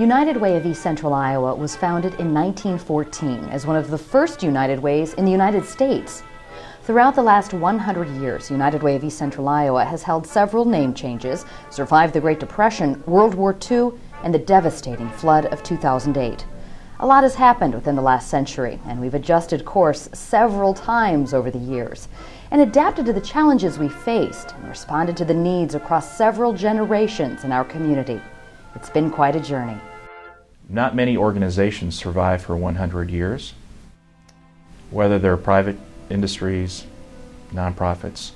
United Way of East Central Iowa was founded in 1914 as one of the first United Ways in the United States. Throughout the last 100 years, United Way of East Central Iowa has held several name changes, survived the Great Depression, World War II, and the devastating flood of 2008. A lot has happened within the last century, and we've adjusted course several times over the years and adapted to the challenges we faced and responded to the needs across several generations in our community. It's been quite a journey. Not many organizations survive for 100 years, whether they're private industries, nonprofits.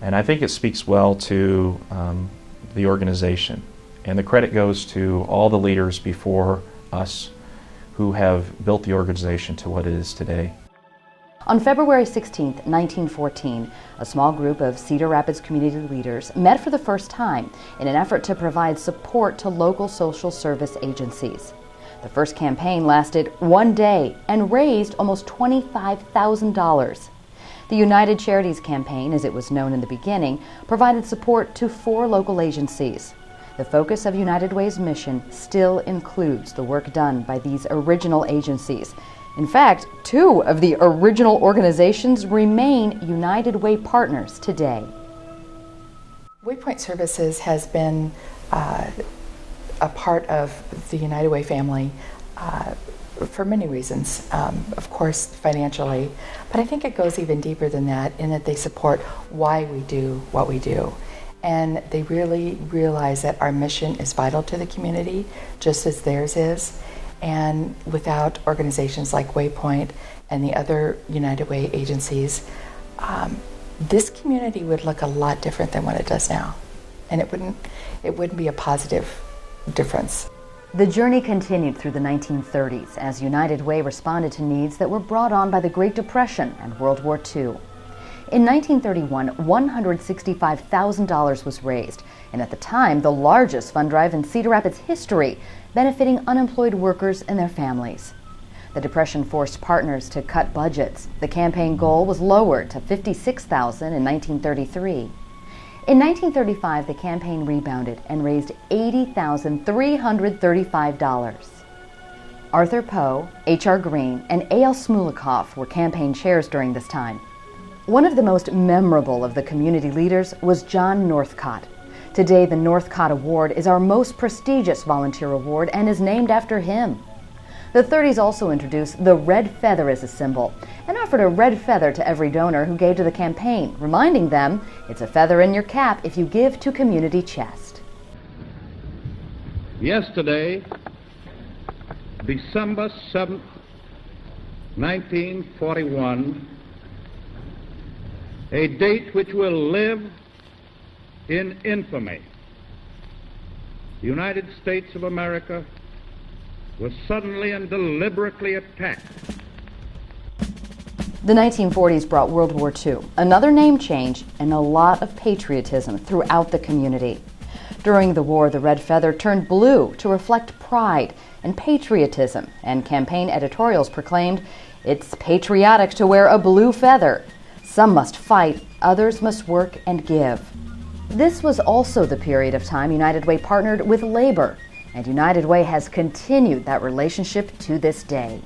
And I think it speaks well to um, the organization. And the credit goes to all the leaders before us who have built the organization to what it is today. On February 16, 1914, a small group of Cedar Rapids community leaders met for the first time in an effort to provide support to local social service agencies. The first campaign lasted one day and raised almost $25,000. The United Charities Campaign, as it was known in the beginning, provided support to four local agencies. The focus of United Way's mission still includes the work done by these original agencies in fact, two of the original organizations remain United Way partners today. Waypoint Services has been uh, a part of the United Way family uh, for many reasons. Um, of course, financially, but I think it goes even deeper than that in that they support why we do what we do. And they really realize that our mission is vital to the community, just as theirs is. And without organizations like Waypoint and the other United Way agencies, um, this community would look a lot different than what it does now. And it wouldn't, it wouldn't be a positive difference. The journey continued through the 1930s as United Way responded to needs that were brought on by the Great Depression and World War II. In 1931, $165,000 was raised, and at the time, the largest fund drive in Cedar Rapids history, benefiting unemployed workers and their families. The Depression forced partners to cut budgets. The campaign goal was lowered to $56,000 in 1933. In 1935, the campaign rebounded and raised $80,335. Arthur Poe, H.R. Green, and A.L. Smulekoff were campaign chairs during this time. One of the most memorable of the community leaders was John Northcott. Today, the Northcott Award is our most prestigious volunteer award and is named after him. The 30s also introduced the red feather as a symbol and offered a red feather to every donor who gave to the campaign, reminding them it's a feather in your cap if you give to Community Chest. Yesterday, December 7th, 1941, a date which will live in infamy. The United States of America was suddenly and deliberately attacked. The 1940s brought World War II, another name change, and a lot of patriotism throughout the community. During the war, the red feather turned blue to reflect pride and patriotism, and campaign editorials proclaimed, It's patriotic to wear a blue feather. Some must fight, others must work and give. This was also the period of time United Way partnered with labor, and United Way has continued that relationship to this day.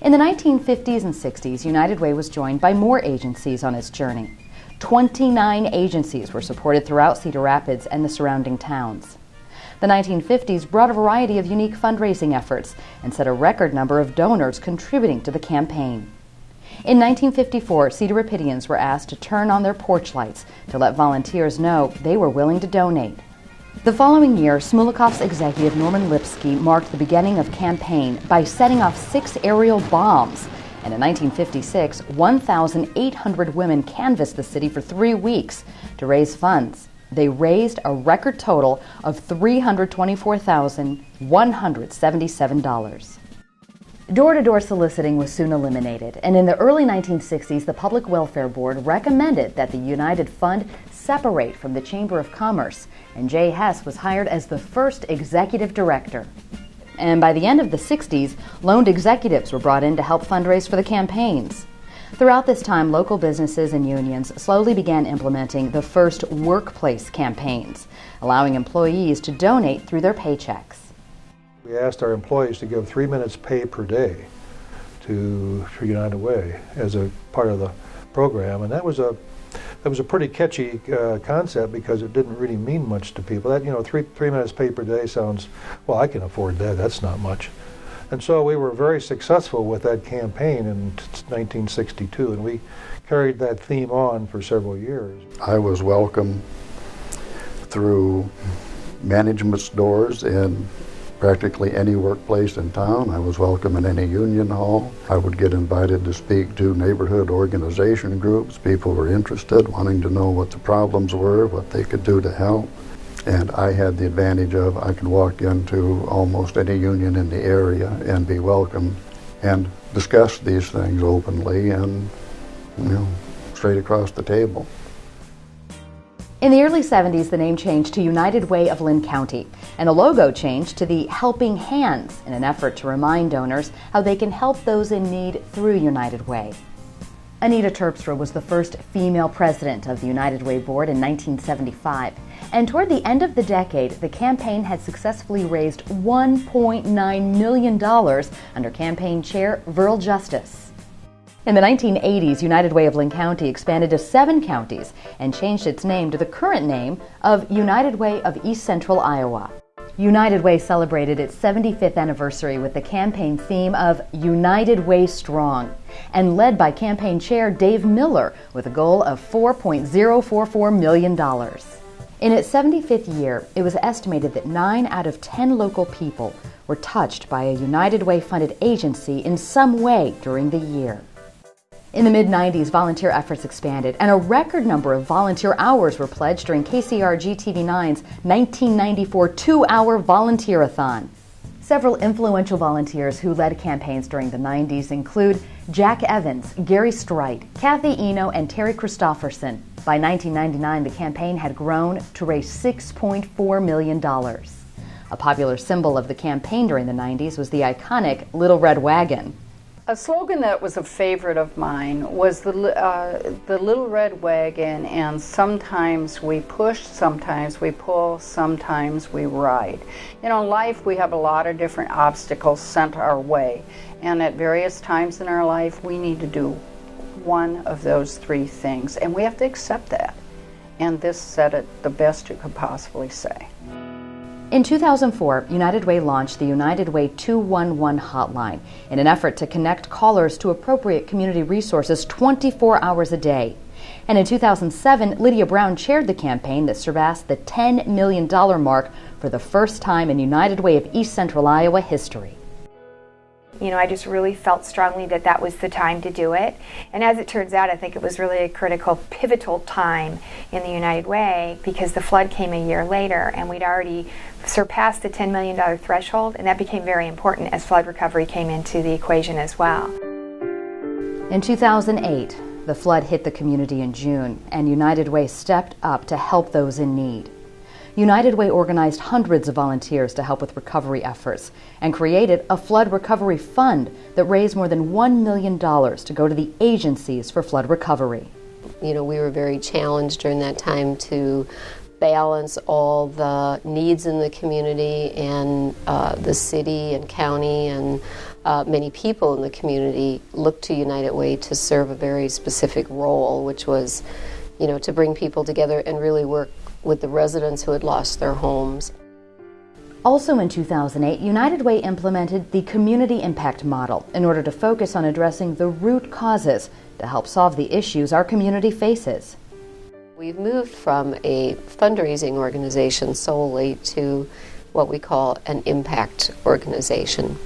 In the 1950s and 60s, United Way was joined by more agencies on its journey. 29 agencies were supported throughout Cedar Rapids and the surrounding towns. The 1950s brought a variety of unique fundraising efforts and set a record number of donors contributing to the campaign. In 1954, Cedar Rapidians were asked to turn on their porch lights to let volunteers know they were willing to donate. The following year, Smulekoff's executive Norman Lipsky marked the beginning of campaign by setting off six aerial bombs. And in 1956, 1,800 women canvassed the city for three weeks to raise funds. They raised a record total of $324,177. Door to door soliciting was soon eliminated, and in the early 1960s, the Public Welfare Board recommended that the United Fund separate from the Chamber of Commerce, and Jay Hess was hired as the first executive director. And by the end of the 60s, loaned executives were brought in to help fundraise for the campaigns. Throughout this time, local businesses and unions slowly began implementing the first workplace campaigns, allowing employees to donate through their paychecks. We asked our employees to give three minutes pay per day to for United Way as a part of the program, and that was a that was a pretty catchy uh, concept because it didn't really mean much to people. That you know, three three minutes pay per day sounds well. I can afford that. That's not much. And so we were very successful with that campaign in 1962, and we carried that theme on for several years. I was welcome through management's doors in practically any workplace in town. I was welcome in any union hall. I would get invited to speak to neighborhood organization groups. People were interested, wanting to know what the problems were, what they could do to help. And I had the advantage of I could walk into almost any union in the area and be welcome and discuss these things openly and, you know, straight across the table. In the early 70s, the name changed to United Way of Linn County, and the logo changed to the Helping Hands in an effort to remind donors how they can help those in need through United Way. Anita Terpstra was the first female president of the United Way Board in 1975. And toward the end of the decade, the campaign had successfully raised $1.9 million under campaign chair Verl Justice. In the 1980s, United Way of Linn County expanded to seven counties and changed its name to the current name of United Way of East Central Iowa. United Way celebrated its 75th anniversary with the campaign theme of United Way Strong and led by campaign chair Dave Miller with a goal of $4.044 million. In its 75th year, it was estimated that 9 out of 10 local people were touched by a United Way funded agency in some way during the year. In the mid 90s, volunteer efforts expanded, and a record number of volunteer hours were pledged during KCRG TV9's 1994 two hour volunteer-a-thon. Several influential volunteers who led campaigns during the 90s include Jack Evans, Gary Strite, Kathy Eno, and Terry Christofferson. By 1999, the campaign had grown to raise $6.4 million. A popular symbol of the campaign during the 90s was the iconic Little Red Wagon. A slogan that was a favorite of mine was the uh, the little red wagon, and sometimes we push, sometimes we pull, sometimes we ride. You know, in life we have a lot of different obstacles sent our way, and at various times in our life we need to do one of those three things, and we have to accept that. And this said it the best you could possibly say. In 2004, United Way launched the United Way 211 hotline in an effort to connect callers to appropriate community resources 24 hours a day. And in 2007, Lydia Brown chaired the campaign that surpassed the $10 million mark for the first time in United Way of East Central Iowa history you know, I just really felt strongly that that was the time to do it. And as it turns out, I think it was really a critical, pivotal time in the United Way because the flood came a year later and we'd already surpassed the $10 million threshold, and that became very important as flood recovery came into the equation as well. In 2008, the flood hit the community in June, and United Way stepped up to help those in need. United Way organized hundreds of volunteers to help with recovery efforts and created a flood recovery fund that raised more than $1 million to go to the agencies for flood recovery. You know, we were very challenged during that time to balance all the needs in the community and uh, the city and county and uh, many people in the community looked to United Way to serve a very specific role, which was, you know, to bring people together and really work with the residents who had lost their homes. Also in 2008, United Way implemented the Community Impact Model in order to focus on addressing the root causes to help solve the issues our community faces. We've moved from a fundraising organization solely to what we call an impact organization.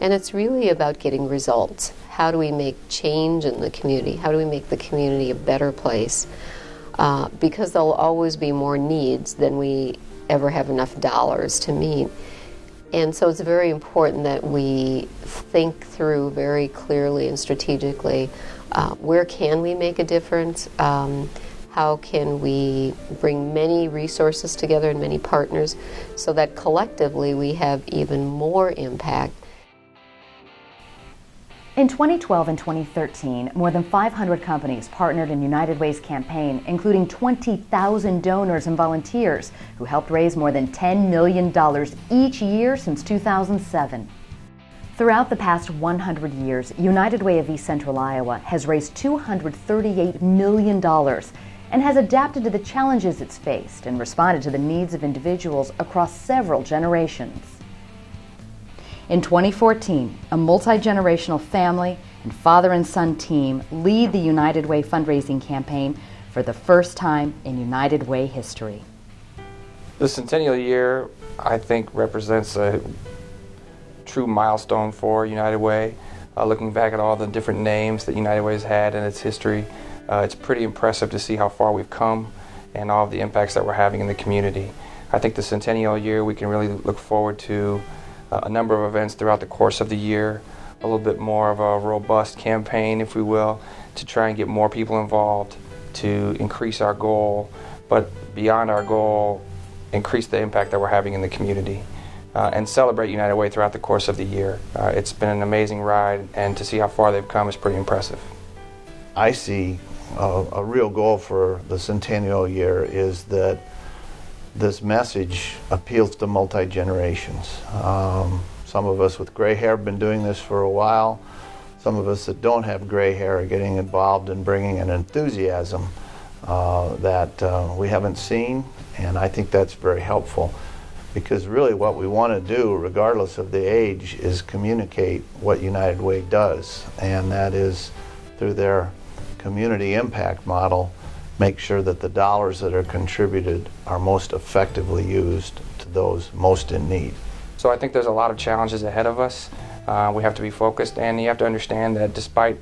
And it's really about getting results. How do we make change in the community? How do we make the community a better place? Uh, because there'll always be more needs than we ever have enough dollars to meet. And so it's very important that we think through very clearly and strategically uh, where can we make a difference? Um, how can we bring many resources together and many partners so that collectively we have even more impact In 2012 and 2013, more than 500 companies partnered in United Way's campaign, including 20,000 donors and volunteers who helped raise more than $10 million each year since 2007. Throughout the past 100 years, United Way of East Central Iowa has raised $238 million and has adapted to the challenges it's faced and responded to the needs of individuals across several generations. In 2014, a multi generational family and father and son team lead the United Way fundraising campaign for the first time in United Way history. The centennial year, I think, represents a true milestone for United Way. Uh, looking back at all the different names that United Way has had in its history, uh, it's pretty impressive to see how far we've come and all of the impacts that we're having in the community. I think the centennial year, we can really look forward to a number of events throughout the course of the year, a little bit more of a robust campaign, if we will, to try and get more people involved, to increase our goal, but beyond our goal, increase the impact that we're having in the community. Uh, and celebrate United Way throughout the course of the year. Uh, it's been an amazing ride, and to see how far they've come is pretty impressive. I see a, a real goal for the centennial year is that this message appeals to multi generations. Um, some of us with gray hair have been doing this for a while. Some of us that don't have gray hair are getting involved in bringing an enthusiasm uh, that uh, we haven't seen, and I think that's very helpful because really what we want to do, regardless of the age, is communicate what United Way does, and that is through their community impact model make sure that the dollars that are contributed are most effectively used to those most in need. So I think there's a lot of challenges ahead of us. Uh, we have to be focused, and you have to understand that despite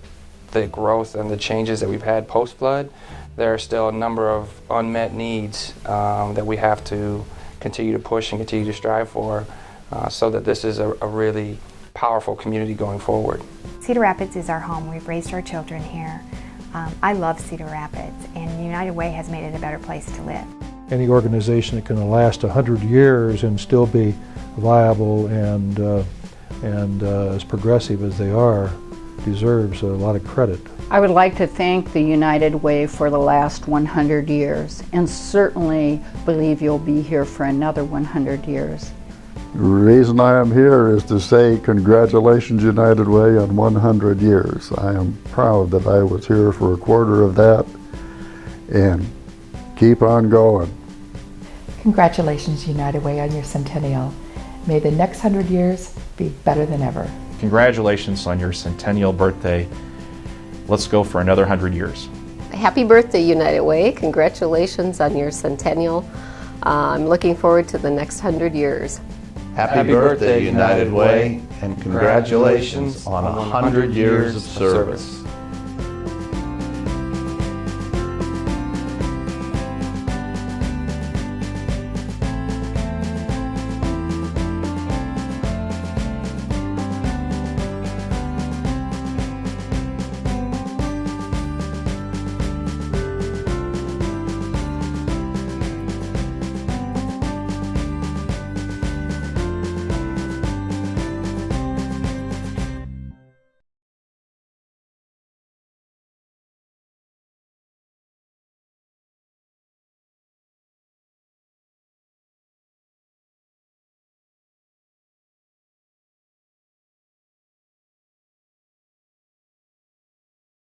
the growth and the changes that we've had post flood, there are still a number of unmet needs um, that we have to continue to push and continue to strive for uh, so that this is a, a really powerful community going forward. Cedar Rapids is our home. We've raised our children here. Um, I love Cedar Rapids, and United Way has made it a better place to live. Any organization that can last 100 years and still be viable and, uh, and uh, as progressive as they are deserves a lot of credit. I would like to thank the United Way for the last 100 years and certainly believe you'll be here for another 100 years. The reason I am here is to say congratulations United Way on 100 years. I am proud that I was here for a quarter of that and keep on going. Congratulations United Way on your centennial. May the next 100 years be better than ever. Congratulations on your centennial birthday. Let's go for another 100 years. Happy birthday United Way. Congratulations on your centennial. Uh, I'm looking forward to the next 100 years. Happy, Happy birthday, United Way, and congratulations on a 100 years of service.